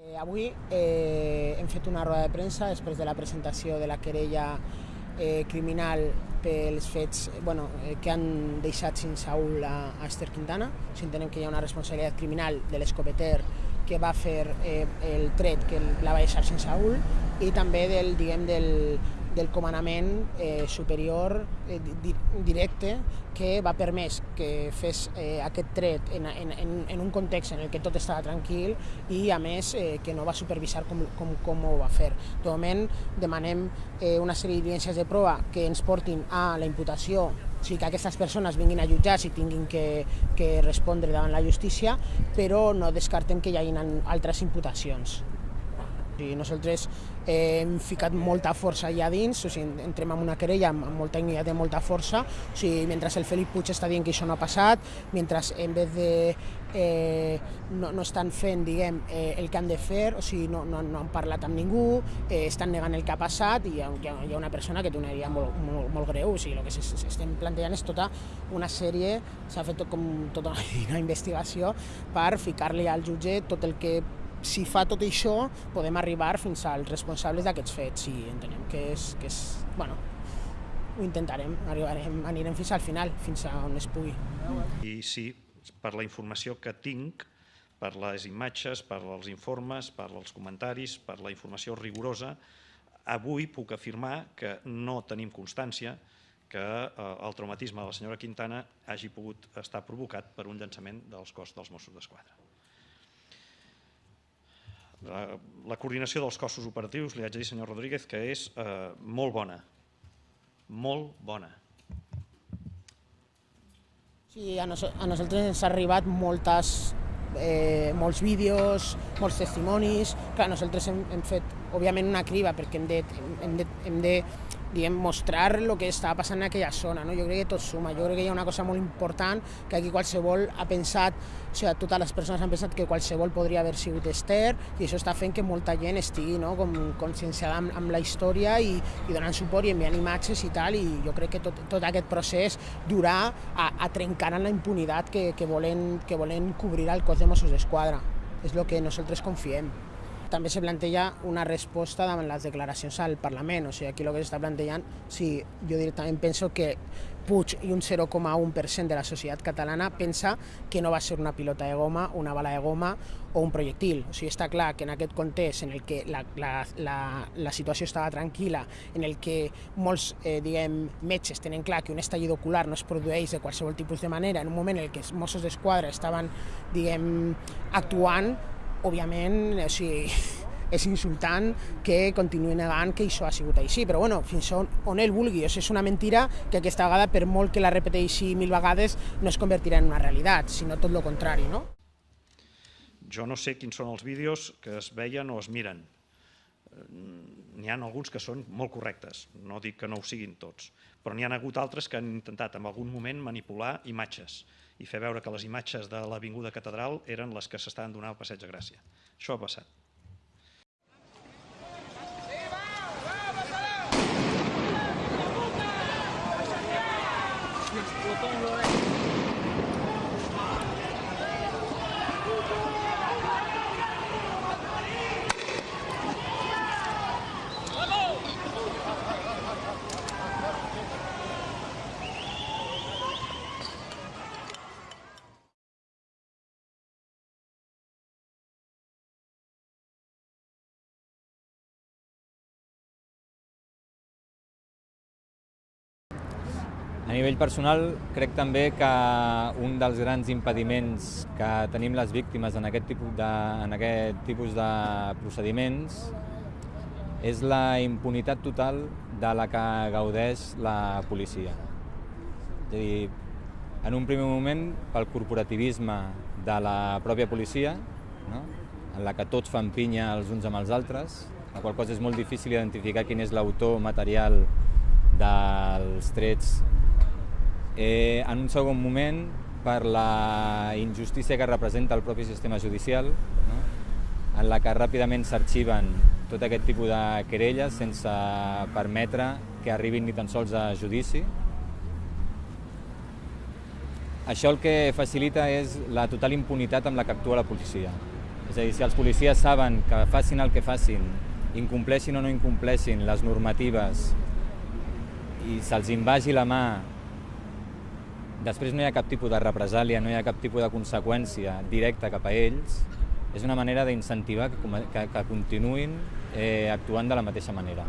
Eh, avui eh, hem fet una roda de premsa després de la presentació de la querella eh, criminal pels fets bueno, eh, que han deixat sense Saúl a, a Esther Quintana. Si entenem que hi ha una responsabilitat criminal de l'escopeter que va fer eh, el tret que la va deixar sense Saúl i també del, diguem, del, del comandament eh, superior eh, directe que va permès que fes eh, aquest tret en, en, en un context en el que tot estava tranquil i a més eh, que no va supervisar com, com, com ho va fer. De moment demanem eh, una sèrie d'evidències de prova que ens portin a la imputació o sigui, que aquestes persones vinguin a jutjar i tinguin que, que respondre davant la justícia, però no descartem que hi hagin altres imputacions. I nosaltres eh, hem ficat molta força allà dins, o sigui, entrem en una querella amb, molta dignitat i molta força, o sigui, mentre el Felip Puig està dient que això no ha passat, mentre en vez de eh, no, no estan fent diguem, eh, el que han de fer, o sigui, no, no, no han parlat amb ningú, eh, estan negant el que ha passat i hi ha, hi ha, una persona que té una idea molt, molt, molt greu, o sigui, el que s'estem plantejant és tota una sèrie, s'ha fet tot com tota una investigació per ficar-li al jutge tot el que si fa tot això, podem arribar fins als responsables d'aquests fets i entenem que és, que és bueno, ho intentarem, arribarem, anirem fins al final, fins a on es pugui. I sí, per la informació que tinc, per les imatges, per els informes, per els comentaris, per la informació rigorosa, avui puc afirmar que no tenim constància que eh, el traumatisme de la senyora Quintana hagi pogut estar provocat per un llançament dels cos dels Mossos d'Esquadra. La, la coordinació dels cossos operatius, li haig de dir, senyor Rodríguez, que és eh, molt bona, molt bona. Sí, a, nos a nosaltres ens ha arribat moltes, eh, molts vídeos, molts testimonis. Clar, nosaltres hem, hem fet, òbviament, una criba perquè hem de, hem de, hem de diguem, mostrar el que estava passant en aquella zona. No? Jo crec que tot suma, jo crec que hi ha una cosa molt important que aquí qualsevol ha pensat, o sigui, totes les persones han pensat que qualsevol podria haver sigut Esther i això està fent que molta gent estigui no? com conscienciada amb, amb la història i, i donant suport i enviant imatges i tal i jo crec que tot, tot aquest procés durà a, a trencar en la impunitat que, que, volen, que volen cobrir al cos de Mossos d'Esquadra. És el que nosaltres confiem també se planteja una resposta davant les declaracions al Parlament. O sigui, aquí el que s'està plantejant, sí, jo directament penso que Puig i un 0,1% de la societat catalana pensa que no va ser una pilota de goma, una bala de goma o un projectil. O sigui, està clar que en aquest context en el que la, la, la, la situació estava tranquil·la, en el que molts eh, diguem, metges tenen clar que un estallit ocular no es produeix de qualsevol tipus de manera, en un moment en què els Mossos d'Esquadra estaven diguem, actuant, òbviament, o sigui, és insultant que continuï negant que això ha sigut així, però bueno, fins on, on ell vulgui. O sigui, és una mentira que aquesta vegada, per molt que la repeteixi mil vegades, no es convertirà en una realitat, sinó tot el contrari, no? Jo no sé quins són els vídeos que es veien o es miren. N'hi ha alguns que són molt correctes, no dic que no ho siguin tots, però n'hi ha hagut altres que han intentat en algun moment manipular imatges i fer veure que les imatges de l'Avinguda Catedral eren les que s'estaven donant al Passeig de Gràcia. Això ha passat. A nivell personal, crec també que un dels grans impediments que tenim les víctimes en aquest tipus de, en aquest tipus de procediments és la impunitat total de la que gaudeix la policia. És a dir, en un primer moment, pel corporativisme de la pròpia policia, no? en la que tots fan pinya els uns amb els altres, la qual cosa és molt difícil identificar quin és l'autor material dels trets Eh, en un segon moment, per la injustícia que representa el propi sistema judicial, no? en la que ràpidament s'arxiven tot aquest tipus de querelles sense permetre que arribin ni tan sols a judici. Això el que facilita és la total impunitat amb la que actua la policia. És a dir, si els policies saben que facin el que facin, incompleixin o no incompleixin les normatives i se'ls invagi la mà, després no hi ha cap tipus de represàlia, no hi ha cap tipus de conseqüència directa cap a ells, és una manera d'incentivar que, que, que continuïn eh, actuant de la mateixa manera.